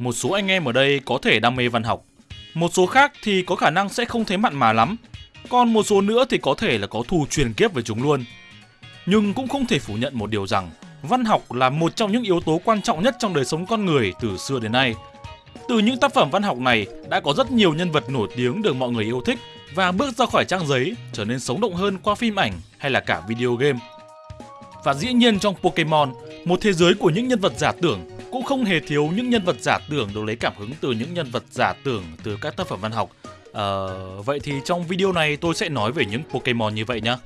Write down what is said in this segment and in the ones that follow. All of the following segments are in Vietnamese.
một số anh em ở đây có thể đam mê văn học, một số khác thì có khả năng sẽ không thấy mặn mà lắm, còn một số nữa thì có thể là có thù truyền kiếp với chúng luôn. Nhưng cũng không thể phủ nhận một điều rằng văn học là một trong những yếu tố quan trọng nhất trong đời sống con người từ xưa đến nay. Từ những tác phẩm văn học này đã có rất nhiều nhân vật nổi tiếng được mọi người yêu thích và bước ra khỏi trang giấy trở nên sống động hơn qua phim ảnh hay là cả video game. Và dĩ nhiên trong Pokemon, một thế giới của những nhân vật giả tưởng cũng không hề thiếu những nhân vật giả tưởng được lấy cảm hứng từ những nhân vật giả tưởng từ các tác phẩm văn học. À, vậy thì trong video này tôi sẽ nói về những Pokemon như vậy nhé.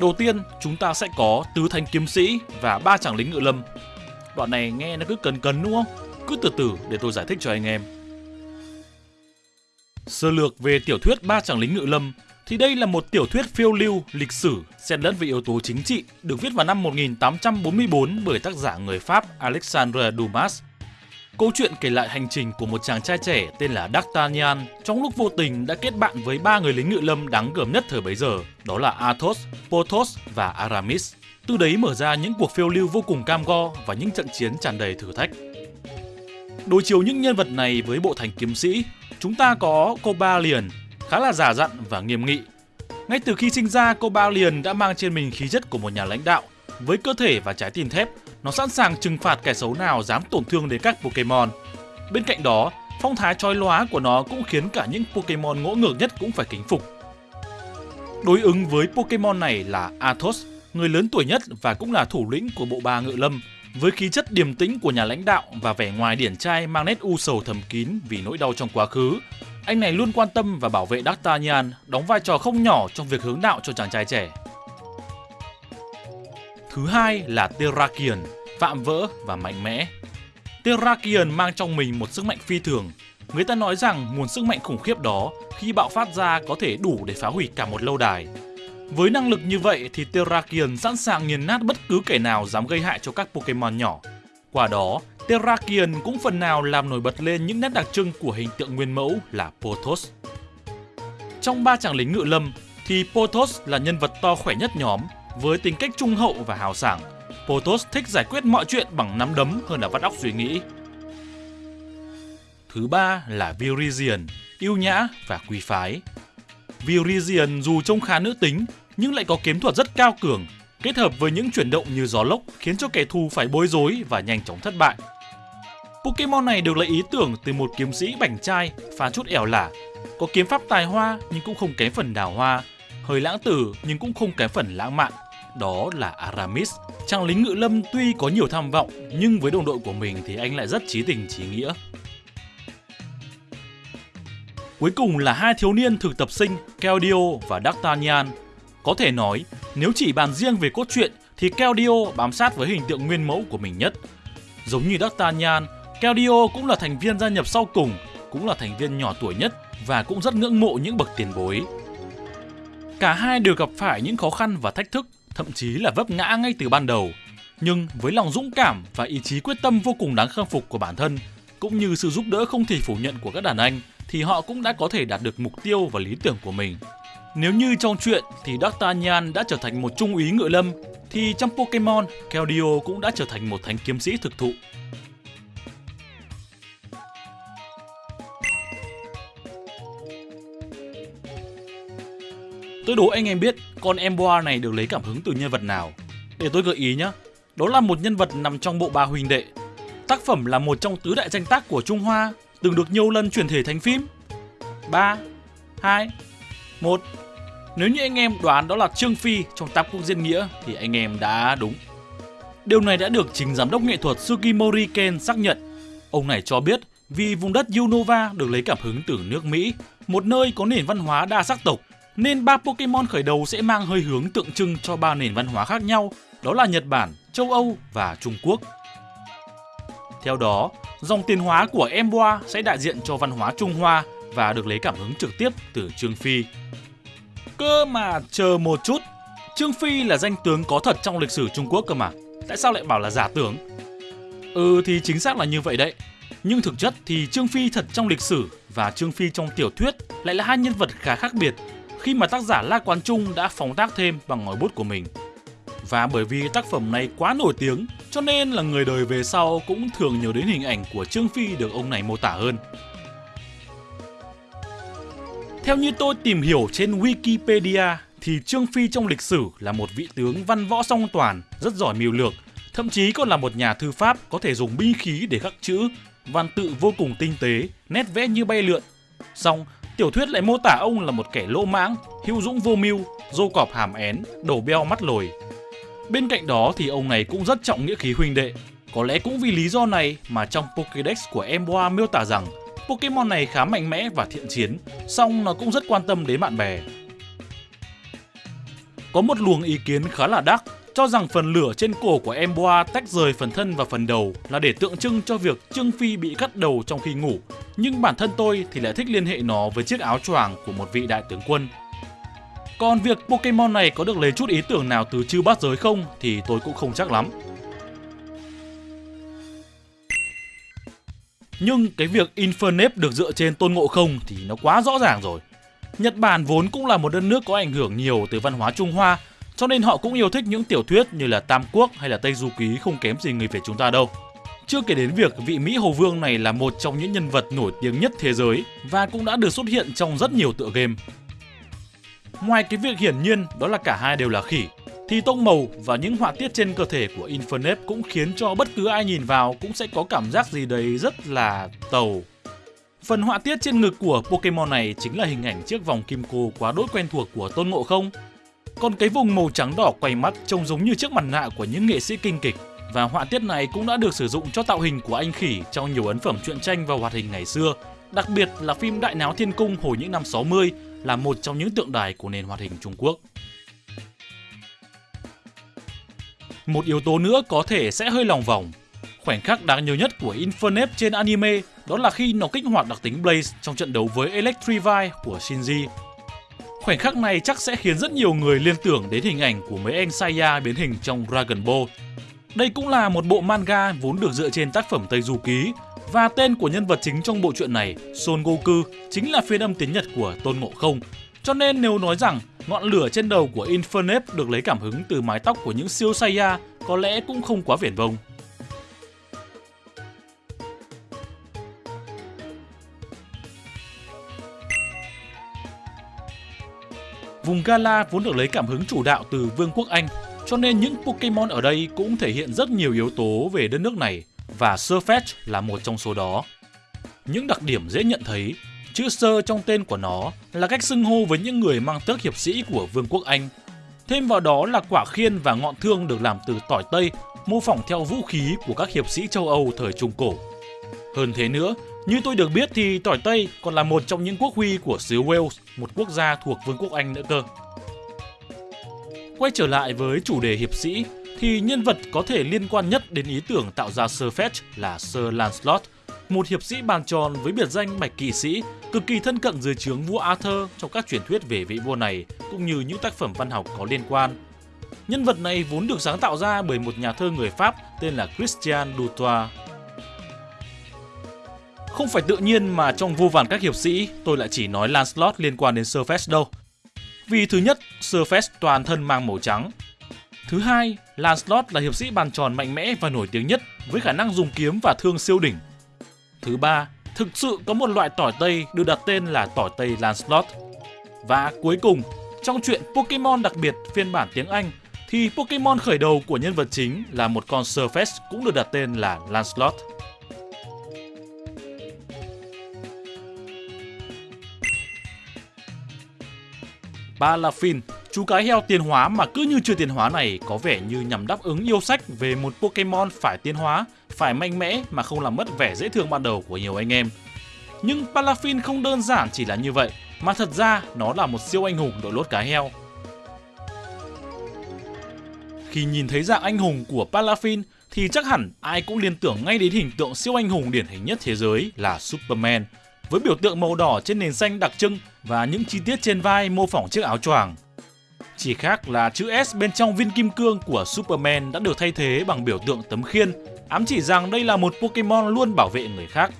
Đầu tiên, chúng ta sẽ có tứ thanh kiếm sĩ và ba chàng lính ngự lâm. Đoạn này nghe nó cứ cần cần đúng không? Cứ từ từ để tôi giải thích cho anh em. Sơ lược về tiểu thuyết Ba chàng lính ngự lâm thì đây là một tiểu thuyết phiêu lưu, lịch sử, xen lẫn với yếu tố chính trị, được viết vào năm 1844 bởi tác giả người Pháp Alexandre Dumas. Câu chuyện kể lại hành trình của một chàng trai trẻ tên là D'Artagnan trong lúc vô tình đã kết bạn với ba người lính ngự lâm đáng gờm nhất thời bấy giờ, đó là Athos, Porthos và Aramis. Từ đấy mở ra những cuộc phiêu lưu vô cùng cam go và những trận chiến tràn đầy thử thách. Đối chiếu những nhân vật này với bộ thành kiếm sĩ, chúng ta có Cobalion, khá là giả dặn và nghiêm nghị. Ngay từ khi sinh ra, cô Bao liền đã mang trên mình khí chất của một nhà lãnh đạo. Với cơ thể và trái tim thép, nó sẵn sàng trừng phạt kẻ xấu nào dám tổn thương đến các Pokemon. Bên cạnh đó, phong thái chói lóa của nó cũng khiến cả những Pokemon ngỗ ngược nhất cũng phải kính phục. Đối ứng với Pokemon này là Athos, người lớn tuổi nhất và cũng là thủ lĩnh của bộ ba ngự lâm, với khí chất điềm tĩnh của nhà lãnh đạo và vẻ ngoài điển trai mang nét u sầu thầm kín vì nỗi đau trong quá khứ, anh này luôn quan tâm và bảo vệ D'Artagnan, đóng vai trò không nhỏ trong việc hướng đạo cho chàng trai trẻ. Thứ hai là Terrakion, vạm vỡ và mạnh mẽ. Terrakion mang trong mình một sức mạnh phi thường. Người ta nói rằng nguồn sức mạnh khủng khiếp đó khi bạo phát ra có thể đủ để phá hủy cả một lâu đài. Với năng lực như vậy thì Terrakion sẵn sàng nghiền nát bất cứ kẻ nào dám gây hại cho các Pokemon nhỏ. Qua đó, Terrakion cũng phần nào làm nổi bật lên những nét đặc trưng của hình tượng nguyên mẫu là Pothos. Trong ba chàng lính ngự lâm thì Pothos là nhân vật to khỏe nhất nhóm với tính cách trung hậu và hào sảng. Pothos thích giải quyết mọi chuyện bằng nắm đấm hơn là vắt óc suy nghĩ. Thứ ba là Virizion, yêu nhã và quý phái. Virizion dù trông khá nữ tính nhưng lại có kiếm thuật rất cao cường, kết hợp với những chuyển động như gió lốc khiến cho kẻ thù phải bối rối và nhanh chóng thất bại. Pokemon này được lấy ý tưởng từ một kiếm sĩ bảnh trai, pha chút ẻo lả, có kiếm pháp tài hoa nhưng cũng không kém phần đào hoa, hơi lãng tử nhưng cũng không kém phần lãng mạn. Đó là Aramis, chàng lính ngự lâm tuy có nhiều tham vọng nhưng với đồng đội của mình thì anh lại rất trí tình trí nghĩa. Cuối cùng là hai thiếu niên thực tập sinh Keldeo và D'Artagnan. Có thể nói, nếu chỉ bàn riêng về cốt truyện thì Keldeo bám sát với hình tượng nguyên mẫu của mình nhất. Giống như D'Artagnan, Keldeo cũng là thành viên gia nhập sau cùng, cũng là thành viên nhỏ tuổi nhất và cũng rất ngưỡng mộ những bậc tiền bối. Cả hai đều gặp phải những khó khăn và thách thức, thậm chí là vấp ngã ngay từ ban đầu. Nhưng với lòng dũng cảm và ý chí quyết tâm vô cùng đáng khâm phục của bản thân, cũng như sự giúp đỡ không thể phủ nhận của các đàn anh, thì họ cũng đã có thể đạt được mục tiêu và lý tưởng của mình. Nếu như trong chuyện thì D'Artagnan đã trở thành một trung úy ngựa lâm, thì trong Pokemon, Keldeo cũng đã trở thành một thánh kiếm sĩ thực thụ. Tôi đố anh em biết con Emboar này được lấy cảm hứng từ nhân vật nào. Để tôi gợi ý nhé. Đó là một nhân vật nằm trong bộ ba huynh đệ. Tác phẩm là một trong tứ đại danh tác của Trung Hoa, từng được nhiều lần chuyển thể thành phim. 3, 2, 1. Nếu như anh em đoán đó là Trương Phi trong Tam Quốc Diễn Nghĩa thì anh em đã đúng. Điều này đã được chính giám đốc nghệ thuật Sugimori Ken xác nhận. Ông này cho biết vì vùng đất Unova được lấy cảm hứng từ nước Mỹ, một nơi có nền văn hóa đa sắc tộc, nên ba Pokemon khởi đầu sẽ mang hơi hướng tượng trưng cho ba nền văn hóa khác nhau, đó là Nhật Bản, châu Âu và Trung Quốc. Theo đó, dòng tiền hóa của Emboa sẽ đại diện cho văn hóa Trung Hoa và được lấy cảm hứng trực tiếp từ Trương Phi. Cơ mà chờ một chút, Trương Phi là danh tướng có thật trong lịch sử Trung Quốc cơ mà. Tại sao lại bảo là giả tướng? Ừ thì chính xác là như vậy đấy. Nhưng thực chất thì Trương Phi thật trong lịch sử và Trương Phi trong tiểu thuyết lại là hai nhân vật khá khác biệt khi mà tác giả La Quán Trung đã phóng tác thêm bằng ngòi bút của mình. Và bởi vì tác phẩm này quá nổi tiếng, cho nên là người đời về sau cũng thường nhớ đến hình ảnh của Trương Phi được ông này mô tả hơn. Theo như tôi tìm hiểu trên Wikipedia thì Trương Phi trong lịch sử là một vị tướng văn võ song toàn, rất giỏi mưu lược, thậm chí còn là một nhà thư pháp có thể dùng binh khí để khắc chữ, văn tự vô cùng tinh tế, nét vẽ như bay lượn. Song, tiểu thuyết lại mô tả ông là một kẻ lỗ mãng, hữu dũng vô mưu, dô cọp hàm én, đầu beo mắt lồi. Bên cạnh đó thì ông này cũng rất trọng nghĩa khí huynh đệ. Có lẽ cũng vì lý do này mà trong Pokédex của Emboa miêu tả rằng Pokemon này khá mạnh mẽ và thiện chiến, song nó cũng rất quan tâm đến bạn bè. Có một luồng ý kiến khá là đắc cho rằng phần lửa trên cổ của em Boa tách rời phần thân và phần đầu là để tượng trưng cho việc Trương Phi bị cắt đầu trong khi ngủ. Nhưng bản thân tôi thì lại thích liên hệ nó với chiếc áo choàng của một vị đại tướng quân. Còn việc Pokemon này có được lấy chút ý tưởng nào từ chư bát giới không thì tôi cũng không chắc lắm. Nhưng cái việc Infernape được dựa trên tôn ngộ không thì nó quá rõ ràng rồi. Nhật Bản vốn cũng là một đất nước có ảnh hưởng nhiều từ văn hóa Trung Hoa, cho nên họ cũng yêu thích những tiểu thuyết như là Tam Quốc hay là Tây Du Ký không kém gì người Việt chúng ta đâu. Chưa kể đến việc vị Mỹ Hồ Vương này là một trong những nhân vật nổi tiếng nhất thế giới và cũng đã được xuất hiện trong rất nhiều tựa game. Ngoài cái việc hiển nhiên đó là cả hai đều là khỉ, thì tông màu và những họa tiết trên cơ thể của Infernape cũng khiến cho bất cứ ai nhìn vào cũng sẽ có cảm giác gì đấy rất là tàu. Phần họa tiết trên ngực của Pokemon này chính là hình ảnh chiếc vòng kim cô quá đỗi quen thuộc của Tôn Ngộ Không. Còn cái vùng màu trắng đỏ quay mắt trông giống như chiếc mặt nạ của những nghệ sĩ kinh kịch và họa tiết này cũng đã được sử dụng cho tạo hình của anh khỉ trong nhiều ấn phẩm truyện tranh và hoạt hình ngày xưa, đặc biệt là phim Đại Náo Thiên Cung hồi những năm 60 là một trong những tượng đài của nền hoạt hình Trung Quốc. Một yếu tố nữa có thể sẽ hơi lòng vòng. Khoảnh khắc đáng nhớ nhất của Infernape trên anime đó là khi nó kích hoạt đặc tính Blaze trong trận đấu với Electrify của Shinji. Khoảnh khắc này chắc sẽ khiến rất nhiều người liên tưởng đến hình ảnh của mấy anh Saiya biến hình trong Dragon Ball. Đây cũng là một bộ manga vốn được dựa trên tác phẩm Tây Du Ký và tên của nhân vật chính trong bộ truyện này, Son Goku, chính là phiên âm tiếng Nhật của Tôn Ngộ Không. Cho nên nếu nói rằng ngọn lửa trên đầu của Infernape được lấy cảm hứng từ mái tóc của những siêu Saiya có lẽ cũng không quá viển vông. Vùng Gala vốn được lấy cảm hứng chủ đạo từ Vương quốc Anh, cho nên những Pokemon ở đây cũng thể hiện rất nhiều yếu tố về đất nước này và Surfetch là một trong số đó. Những đặc điểm dễ nhận thấy, chữ sơ trong tên của nó là cách xưng hô với những người mang tước hiệp sĩ của Vương quốc Anh. Thêm vào đó là quả khiên và ngọn thương được làm từ tỏi tây, mô phỏng theo vũ khí của các hiệp sĩ châu Âu thời Trung Cổ. Hơn thế nữa, như tôi được biết thì tỏi Tây còn là một trong những quốc huy của xứ Wales, một quốc gia thuộc Vương quốc Anh nữa cơ. Quay trở lại với chủ đề hiệp sĩ, thì nhân vật có thể liên quan nhất đến ý tưởng tạo ra Sir Fetch là Sir Lancelot, một hiệp sĩ bàn tròn với biệt danh Bạch Kỵ Sĩ, cực kỳ thân cận dưới trướng vua Arthur trong các truyền thuyết về vị vua này, cũng như những tác phẩm văn học có liên quan. Nhân vật này vốn được sáng tạo ra bởi một nhà thơ người Pháp tên là Christian Dutoit. Không phải tự nhiên mà trong vô vàn các hiệp sĩ tôi lại chỉ nói Lancelot liên quan đến Sir đâu. Vì thứ nhất, Sir toàn thân mang màu trắng. Thứ hai, Lancelot là hiệp sĩ bàn tròn mạnh mẽ và nổi tiếng nhất với khả năng dùng kiếm và thương siêu đỉnh. Thứ ba, thực sự có một loại tỏi Tây được đặt tên là tỏi Tây Lancelot. Và cuối cùng, trong chuyện Pokemon đặc biệt phiên bản tiếng Anh thì Pokemon khởi đầu của nhân vật chính là một con Surface cũng được đặt tên là Lancelot. Balafin, chú cái heo tiến hóa mà cứ như chưa tiến hóa này có vẻ như nhằm đáp ứng yêu sách về một Pokemon phải tiến hóa, phải mạnh mẽ mà không làm mất vẻ dễ thương ban đầu của nhiều anh em. Nhưng Palafin không đơn giản chỉ là như vậy, mà thật ra nó là một siêu anh hùng đội lốt cá heo. Khi nhìn thấy dạng anh hùng của Palafin, thì chắc hẳn ai cũng liên tưởng ngay đến hình tượng siêu anh hùng điển hình nhất thế giới là Superman, với biểu tượng màu đỏ trên nền xanh đặc trưng và những chi tiết trên vai mô phỏng chiếc áo choàng. Chỉ khác là chữ S bên trong viên kim cương của Superman đã được thay thế bằng biểu tượng tấm khiên, ám chỉ rằng đây là một Pokemon luôn bảo vệ người khác.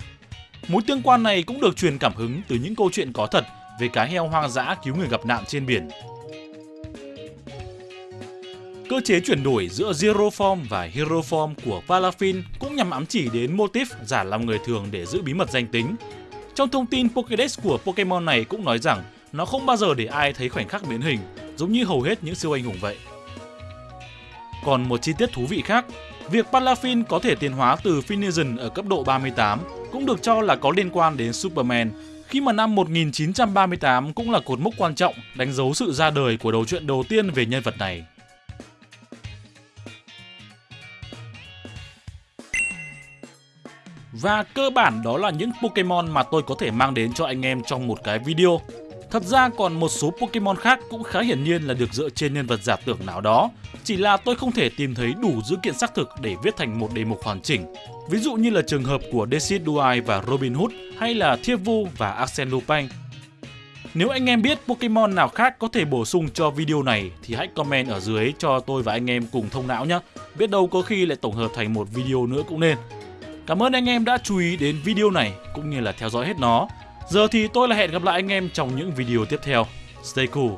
Mối tương quan này cũng được truyền cảm hứng từ những câu chuyện có thật về cá heo hoang dã cứu người gặp nạn trên biển. Cơ chế chuyển đổi giữa Zero Form và Hero Form của Palafin cũng nhằm ám chỉ đến motif giả làm người thường để giữ bí mật danh tính. Trong thông tin Pokédex của Pokemon này cũng nói rằng nó không bao giờ để ai thấy khoảnh khắc biến hình, giống như hầu hết những siêu anh hùng vậy. Còn một chi tiết thú vị khác, việc Palafin có thể tiến hóa từ Finizen ở cấp độ 38 cũng được cho là có liên quan đến Superman, khi mà năm 1938 cũng là cột mốc quan trọng đánh dấu sự ra đời của đầu truyện đầu tiên về nhân vật này. Và cơ bản đó là những Pokemon mà tôi có thể mang đến cho anh em trong một cái video. Thật ra còn một số Pokemon khác cũng khá hiển nhiên là được dựa trên nhân vật giả tưởng nào đó, chỉ là tôi không thể tìm thấy đủ dữ kiện xác thực để viết thành một đề mục hoàn chỉnh. Ví dụ như là trường hợp của Decidueye và Robin Hood hay là Thiếp Vu và Arsene Lupin. Nếu anh em biết Pokemon nào khác có thể bổ sung cho video này thì hãy comment ở dưới cho tôi và anh em cùng thông não nhé. Biết đâu có khi lại tổng hợp thành một video nữa cũng nên. Cảm ơn anh em đã chú ý đến video này cũng như là theo dõi hết nó. Giờ thì tôi là hẹn gặp lại anh em trong những video tiếp theo. Stay cool!